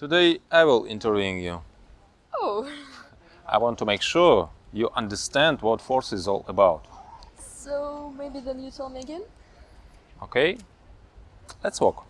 Today I will interviewing you. Oh, I want to make sure you understand what force is all about. so maybe then you tell me again? Okay? Let's walk.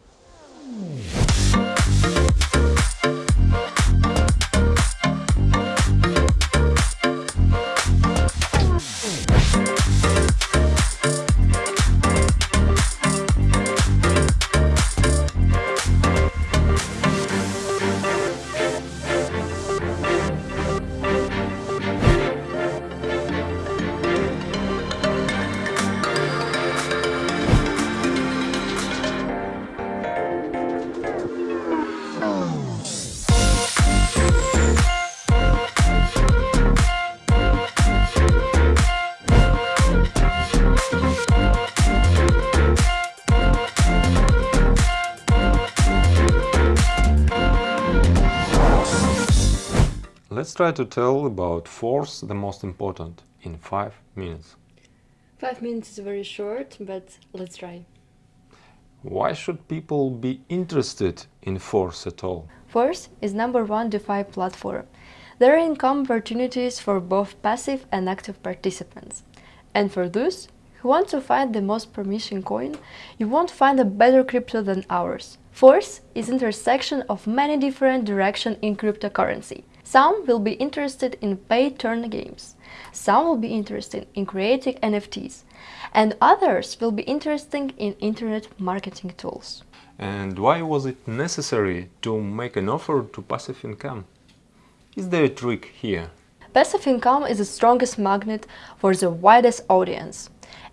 Let's try to tell about force the most important in 5 minutes. Five minutes is very short, but let's try. Why should people be interested in force at all? Force is number one DeFi platform. There are income opportunities for both passive and active participants. And for those who want to find the most promising coin, you won't find a better crypto than ours. Force is intersection of many different directions in cryptocurrency. Some will be interested in pay-turn games, some will be interested in creating NFTs, and others will be interested in internet marketing tools. And why was it necessary to make an offer to passive income? Is there a trick here? Passive income is the strongest magnet for the widest audience.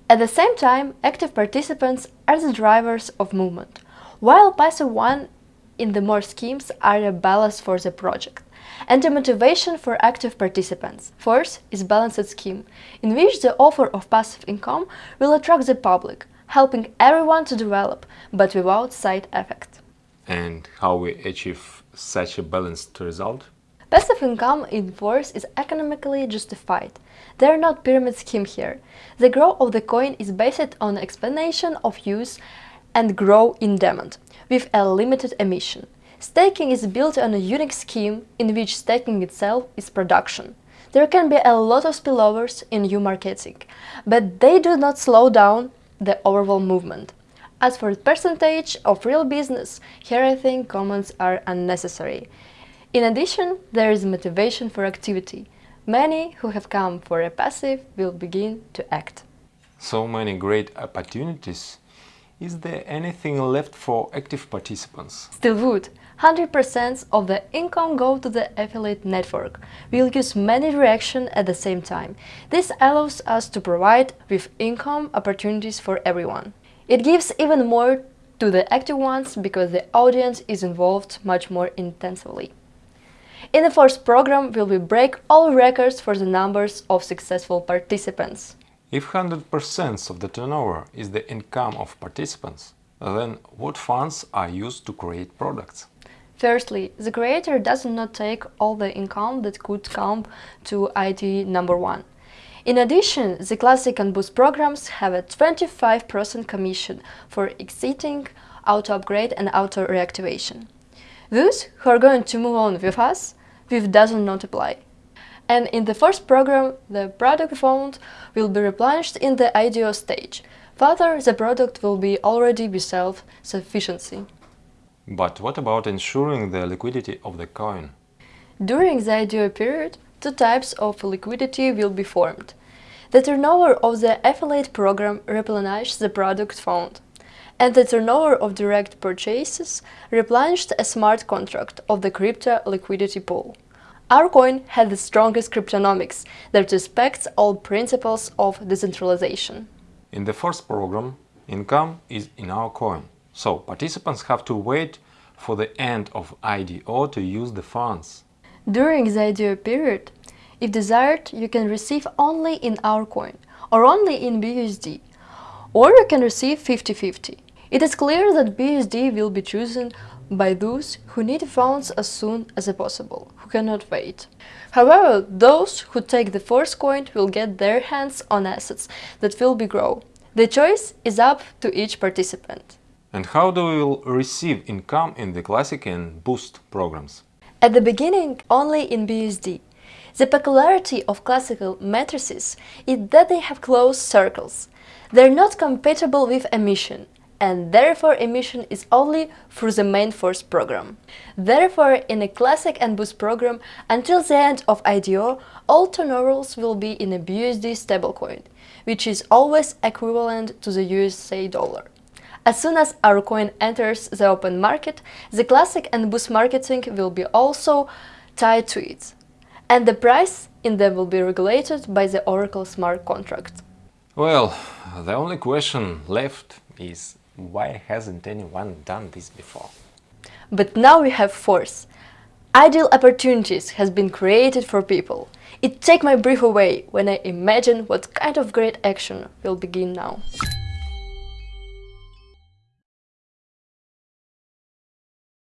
At the same time, active participants are the drivers of movement, while passive one in the more schemes are a balance for the project and a motivation for active participants. Force is balanced scheme, in which the offer of passive income will attract the public, helping everyone to develop, but without side effect. And how we achieve such a balanced result? Passive income in Force is economically justified. There are not pyramid scheme here. The growth of the coin is based on explanation of use and grow in demand, with a limited emission. Staking is built on a unique scheme in which staking itself is production. There can be a lot of spillovers in new marketing, but they do not slow down the overall movement. As for the percentage of real business, here I think comments are unnecessary. In addition, there is motivation for activity. Many who have come for a passive will begin to act. So many great opportunities. Is there anything left for active participants? Still would. 100% of the income go to the affiliate network. We'll use many reactions at the same time. This allows us to provide with income opportunities for everyone. It gives even more to the active ones because the audience is involved much more intensively. In the first program, we will break all records for the numbers of successful participants. If 100% of the turnover is the income of participants, then what funds are used to create products? Firstly, the creator does not take all the income that could come to ID number one. In addition, the Classic and Boost programs have a 25% commission for exiting, auto-upgrade and auto-reactivation. Those who are going to move on with us, with doesn't not apply. And in the first program, the product fund will be replenished in the IDO stage. Further, the product will be already be self-sufficiency. But what about ensuring the liquidity of the coin? During the IDO period, two types of liquidity will be formed. The turnover of the affiliate program replenishes the product fund, and the turnover of direct purchases replenished a smart contract of the crypto liquidity pool. Our coin had the strongest cryptonomics that respects all principles of decentralization. In the first program, income is in our coin, so participants have to wait for the end of IDO to use the funds. During the IDO period, if desired, you can receive only in our coin or only in BUSD, or you can receive 50-50. It is clear that BUSD will be chosen by those who need funds as soon as possible, who cannot wait. However, those who take the first coin will get their hands on assets that will be grow. The choice is up to each participant. And how do we receive income in the Classic and Boost programs? At the beginning, only in BUSD. The peculiarity of classical matrices is that they have closed circles. They're not compatible with emission, and therefore emission is only through the main force program. Therefore, in a classic and boost program, until the end of IDO, all turnovers will be in a BUSD stablecoin, which is always equivalent to the USA dollar. As soon as our coin enters the open market, the classic and boost marketing will be also tied to it. And the price in them will be regulated by the Oracle smart contract. Well, the only question left is why hasn't anyone done this before? But now we have force. Ideal opportunities has been created for people. It take my breath away when I imagine what kind of great action will begin now.